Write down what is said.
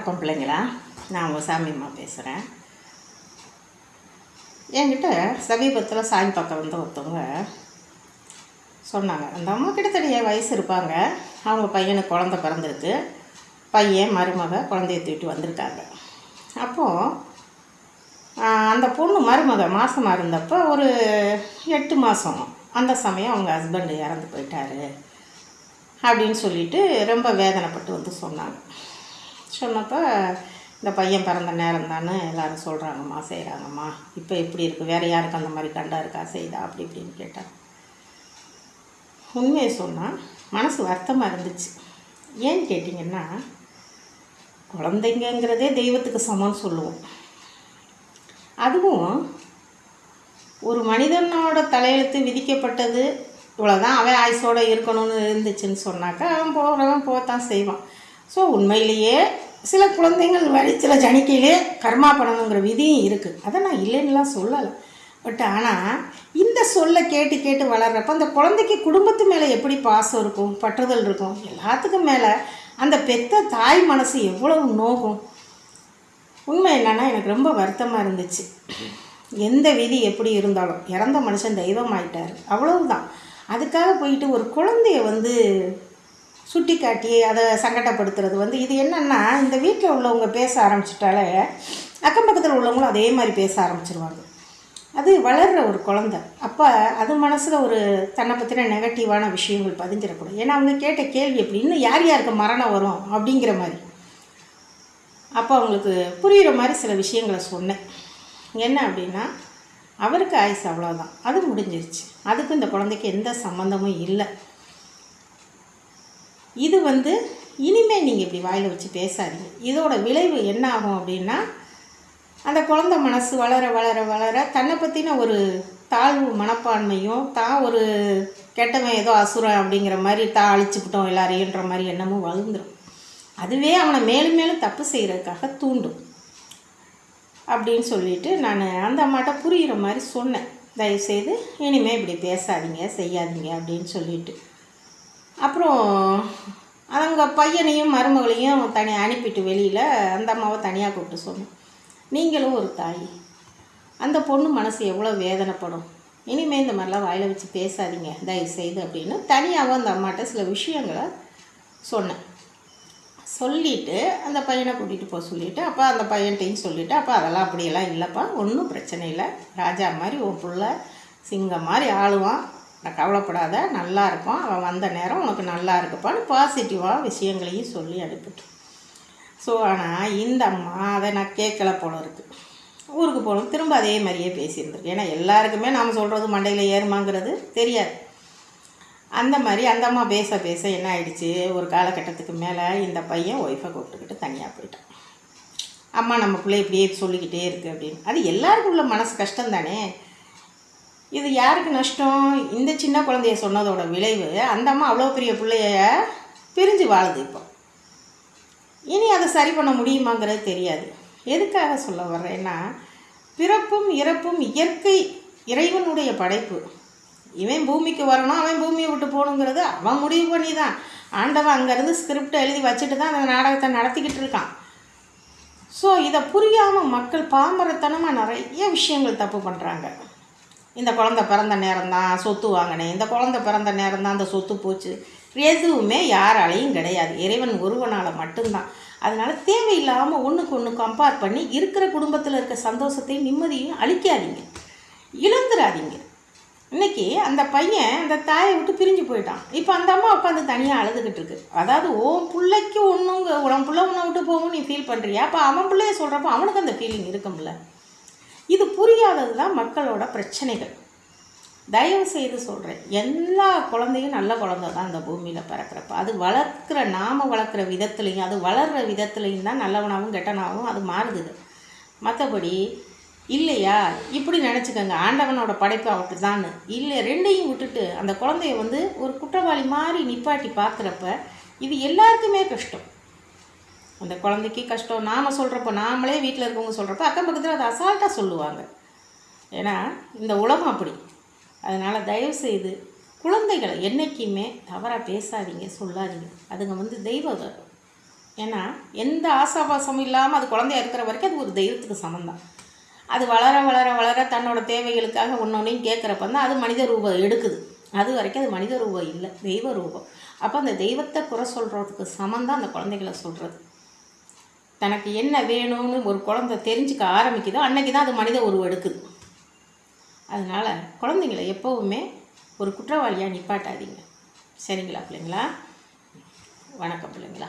வணக்கம் பிள்ளைங்களா. நான் உங்கள் சாமியம்மா பேசுகிறேன் என்கிட்ட சமீபத்தில் சாமி பக்கம் வந்து ஒருத்தவங்க சொன்னாங்க. அந்த அம்மா கிட்டத்தட்ட என் வயசு இருப்பாங்க. அவங்க பையனுக்கு குழந்த பிறந்திருக்கு. பையன் மருமக குழந்தைய தூக்கிட்டு வந்திருக்காங்க. அப்போது அந்த பொண்ணு மருமக மாதமாக இருந்தப்போ ஒரு எட்டு மாதம் அந்த சமயம் அவங்க ஹஸ்பண்டு இறந்து போயிட்டாரு. அப்படின்னு சொல்லிட்டு ரொம்ப வேதனைப்பட்டு வந்து சொன்னாங்க. சொன்னப்போ இந்த பையன் பிறந்த நேரம் தானே எல்லோரும் சொல்கிறாங்கம்மா செய்கிறாங்கம்மா இப்போ எப்படி இருக்குது வேறு யாருக்கு அந்த மாதிரி கண்டா இருக்கா? செய்தா? அப்படி இப்படின்னு கேட்டாங்க உண்மையை சொன்னால் மனசு வருத்தமாக இருந்துச்சு. ஏன்னு கேட்டிங்கன்னா குழந்தைங்கங்கிறதே தெய்வத்துக்கு சமம்னு சொல்லுவோம். அதுவும் ஒரு மனிதனோட தலையெழுத்து விதிக்கப்பட்டது இவ்வளோதான் அவன் ஆயுசோடு இருக்கணும்னு இருந்துச்சுன்னு சொன்னாக்கா அவன் போகிறவன் போகத்தான் செய்வான். ஸோ உண்மையிலேயே சில குழந்தைங்கள் சில ஜனிக்கையிலே கர்மா பண்ணணுங்கிற விதியும் இருக்குது அதை நான் இல்லைன்னுலாம் சொல்லலை. பட் ஆனால் இந்த சொல்லை கேட்டு கேட்டு வளர்கிறப்ப அந்த குழந்தைக்கு குடும்பத்து மேலே எப்படி பாசம் இருக்கும் பற்றுதல் இருக்கும்? எல்லாத்துக்கும் மேலே அந்த பெத்த தாய் மனசு எவ்வளவு நோகும்? உண்மை என்னென்னா எனக்கு ரொம்ப வருத்தமாக இருந்துச்சு. எந்த விதி எப்படி இருந்தாலும் இறந்த மனுஷன் தெய்வம் ஆயிட்டார் அவ்வளவுதான். அதுக்காக போயிட்டு ஒரு குழந்தைய வந்து சுட்டி காட்டி அதை சங்கடப்படுத்துறது வந்து இது என்னென்னா இந்த வீட்டில் உள்ளவங்க பேச ஆரம்பிச்சிட்டாலே அக்கம் பக்கத்தில் உள்ளவங்களும் அதே மாதிரி பேச ஆரம்பிச்சிருவாங்க. அது வளர்கிற ஒரு குழந்த. அப்போ அது மனசில் ஒரு தன்னை பற்றின நெகட்டிவான விஷயங்கள் பதிஞ்சிடக்கூடும் ஏன்னா அவங்க கேட்ட கேள்வி எப்படி இன்னும் யார் யாருக்கு மரணம் வரும்? அப்படிங்கிற மாதிரி. அப்போ அவங்களுக்கு புரிகிற மாதிரி சில விஷயங்களை சொன்னேன். என்ன அப்படின்னா அவருக்கு ஆயுசு அவ்வளோதான் அது முடிஞ்சிருச்சு. அதுக்கு இந்த குழந்தைக்கு எந்த சம்மந்தமும் இல்லை. இது வந்து இனிமேல் நீங்கள் இப்படி வாயில் வச்சு பேசாதீங்க. இதோட விளைவு என்ன ஆகும் அப்படின்னா அந்த குழந்த மனசு வளர வளர வளர தன்னை பற்றின ஒரு தாழ்வு மனப்பான்மையும் தான் ஒரு கெட்டவன் ஏதோ அசுரம் அப்படிங்கிற மாதிரி தான் அழிச்சுக்கிட்டோம் எல்லாரையுன்ற மாதிரி எண்ணமும் வளர்ந்துடும் அதுவே அவனை மேலும் மேலும் தப்பு செய்கிறதுக்காக தூண்டும். அப்படின்னு சொல்லிட்டு நான் அந்த அம்மாட்ட புரிகிற மாதிரி சொன்னேன். தயவுசெய்து இனிமேல் இப்படி பேசாதீங்க செய்யாதீங்க அப்படின்னு சொல்லிட்டு. அப்புறம் அவங்க பையனையும் மருமகளையும் தனி அனுப்பிட்டு வெளியில் அந்த அம்மாவை தனியாக கூப்பிட்டு சொன்னேன். நீங்களும் ஒரு தாய். அந்த பொண்ணு மனசு எவ்வளோ வேதனைப்படும். இனிமேல் இந்த மாதிரிலாம் வாயில் வச்சு பேசாதீங்க தயவு செய்து அப்படின்னு தனியாகவும் அந்த அம்மாட்ட சில விஷயங்களை சொன்னேன். சொல்லிவிட்டு அந்த பையனை கூட்டிகிட்டு போக சொல்லிவிட்டு அப்போ அந்த பையன்ட்டையும் சொல்லிவிட்டு அப்போ அதெல்லாம் அப்படியெல்லாம் இல்லைப்பா ஒன்றும் பிரச்சனை இல்லை. ராஜா மாதிரி உன் பிள்ள சிங்கம் மாதிரி ஆளுவான். கவலைப்படாத நல்லா இருக்கும் அவன் வந்த நேரம் உனக்கு நல்லா இருக்குப்பான்னு பாசிட்டிவாக விஷயங்களையும் சொல்லி அனுப்பிட்டு. ஸோ ஆனால் இந்த அம்மா அதை நான் கேட்கல போல இருக்குது ஊருக்கு போகணும் திரும்ப அதே மாதிரியே பேசியிருந்துருக்கு ஏன்னா எல்லாருக்குமே நாம் சொல்கிறது மண்டையில் ஏறுமாங்கிறது தெரியாது. அந்த மாதிரி அந்த அம்மா பேச பேச என்ன ஆயிடுச்சு? ஒரு காலகட்டத்துக்கு மேலே இந்த பையன் ஒய்ஃபை கூப்பிட்டுக்கிட்டு தனியாக போயிட்டான். அம்மா நம்ம பிள்ளை இப்படியே சொல்லிக்கிட்டே இருக்குது அப்படின்னு. அது எல்லாருக்கும் உள்ள மனசு கஷ்டம் தானே இது யாருக்கு நஷ்டம்? இந்த சின்ன குழந்தைய சொன்னதோட விளைவு அந்த அம்மா அவ்வளோ பெரிய பிள்ளைய பிரிஞ்சு வாழுது இப்போ. இனி அதை சரி பண்ண முடியுமாங்கிறது தெரியாது. எதுக்காக சொல்ல வர்றேன்னா பிறப்பும் இறப்பும் இயற்கை இறைவனுடைய படைப்பு. இவன் பூமிக்கு வரணும் அவன் பூமியை விட்டு போகணுங்கிறது அவன் முடிவு பண்ணி தான் ஆண்டவன் அங்கேருந்து ஸ்கிரிப்டை எழுதி வச்சுட்டு தான் அந்த நாடகத்தை நடத்திக்கிட்டு இருக்கான். ஸோ இதை புரியாமல் மக்கள் பாமரத்தனமாக நிறைய விஷயங்கள் தப்பு பண்ணுறாங்க இந்த குழந்த பிறந்த நேரம் தான் சொத்து வாங்கினேன். இந்த குழந்த பிறந்த நேரம் தான் அந்த சொத்து போச்சு. எதுவுமே யாராலையும் கிடையாது. இறைவன் ஒருவனால் மட்டும்தான். அதனால் தேவையில்லாமல் ஒன்றுக்கு ஒன்று கம்பேர் பண்ணி இருக்கிற குடும்பத்தில் இருக்க சந்தோஷத்தையும் நிம்மதியும் அழிக்காதீங்க. இழந்துடாதீங்க இன்றைக்கி அந்த பையன் அந்த தாயை விட்டு பிரிஞ்சு போயிட்டான். இப்போ அந்த அம்மா உட்காந்து தனியாக அழுதுகிட்டு இருக்கு. அதாவது ஓன் பிள்ளைக்கு ஒன்றுங்க உன் பிள்ளை உன்னை விட்டு போகும் நீ ஃபீல் பண்ணுறியா அப்போ அவன் பிள்ளைய சொல்கிறப்ப அவனுக்கு அந்த ஃபீலிங் இருக்கும்ல. இது புரியாதது தான் மக்களோட பிரச்சனைகள். தயவு செய்து சொல்கிறேன் எல்லா குழந்தையும் நல்ல குழந்த தான் அந்த பூமியில் பிறக்கிறப்ப. அது வளர்க்குற நாம் வளர்க்குற விதத்துலேயும் அது வளர்கிற விதத்துலேயும் தான் நல்லவனாகவும் கெட்டனாகவும் அது மாறுது மற்றபடி இல்லையா? இப்படி நினச்சிக்கோங்க ஆண்டவனோட படைப்பு அவட்டு தான் இல்லை ரெண்டையும் விட்டுட்டு அந்த குழந்தைய வந்து ஒரு குற்றவாளி மாதிரி நிப்பாட்டி பார்க்குறப்ப இது எல்லாருக்குமே கஷ்டம். அந்த குழந்தைக்கு கஷ்டம். நாம் சொல்கிறப்ப நாமளே வீட்டில் இருக்கவங்க சொல்கிறப்ப அக்கம் பக்கத்தில் அதை அசால்ட்டாக சொல்லுவாங்க. ஏன்னா இந்த உலகம் அப்படி. அதனால் தயவுசெய்து குழந்தைகளை என்றைக்குமே தவறாக பேசாதீங்க சொல்லாதீங்க. அதுங்க வந்து தெய்வ ஏன்னா எந்த ஆசாபாசமும் இல்லாமல் அது குழந்தையா இருக்கிற வரைக்கும் அது ஒரு தெய்வத்துக்கு சமந்தான் அது வளர வளர வளர தன்னோட தேவைகளுக்காக ஒன்றொன்றையும் கேட்குறப்ப தான் அது மனித ரூபம் எடுக்குது. அது வரைக்கும் அது மனித ரூபம் இல்லை தெய்வ ரூபம். அப்போ அந்த தெய்வத்தை குறை சொல்கிறதுக்கு சமந்தான் அந்த குழந்தைகளை சொல்கிறது தனக்கு என்ன வேணும்னு ஒரு குழந்தை தெரிஞ்சுக்க ஆரம்பிக்குதோ அன்னைக்கு தான் அது மனித உருவம் எடுக்குது. அதனால் குழந்தைங்களை எப்போவுமே ஒரு குற்றவாளியாக நிப்பாட்டாதீங்க. சரிங்களா பிள்ளைங்களா? வணக்கம் பிள்ளைங்களா?